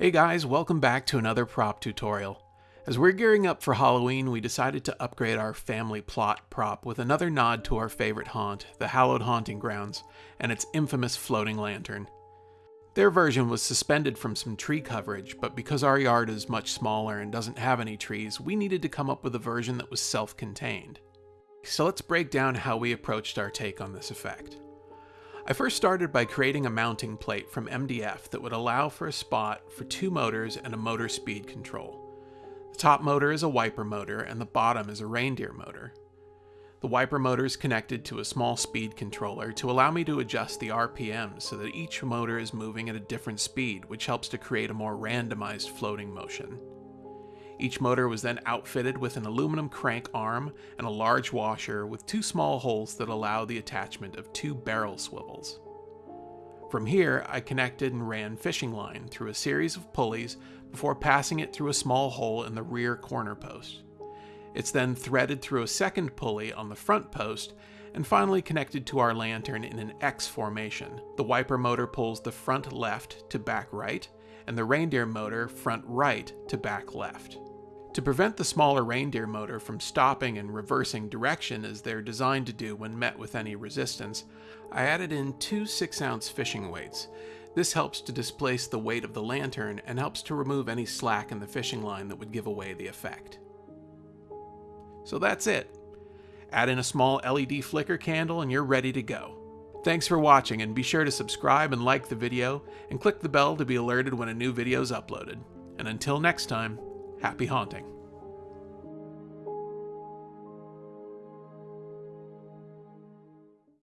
Hey guys, welcome back to another prop tutorial. As we're gearing up for Halloween, we decided to upgrade our family plot prop with another nod to our favorite haunt, the Hallowed Haunting Grounds, and its infamous floating lantern. Their version was suspended from some tree coverage, but because our yard is much smaller and doesn't have any trees, we needed to come up with a version that was self-contained. So let's break down how we approached our take on this effect. I first started by creating a mounting plate from MDF that would allow for a spot for two motors and a motor speed control. The top motor is a wiper motor and the bottom is a reindeer motor. The wiper motor is connected to a small speed controller to allow me to adjust the RPM so that each motor is moving at a different speed, which helps to create a more randomized floating motion. Each motor was then outfitted with an aluminum crank arm and a large washer with two small holes that allow the attachment of two barrel swivels. From here, I connected and ran fishing line through a series of pulleys before passing it through a small hole in the rear corner post. It's then threaded through a second pulley on the front post and finally connected to our lantern in an X formation. The wiper motor pulls the front left to back right, and the reindeer motor front right to back left. To prevent the smaller reindeer motor from stopping and reversing direction as they're designed to do when met with any resistance, I added in two 6 ounce fishing weights. This helps to displace the weight of the lantern and helps to remove any slack in the fishing line that would give away the effect. So that's it. Add in a small LED flicker candle and you're ready to go. Thanks for watching and be sure to subscribe and like the video and click the bell to be alerted when a new video is uploaded. And until next time, Happy haunting.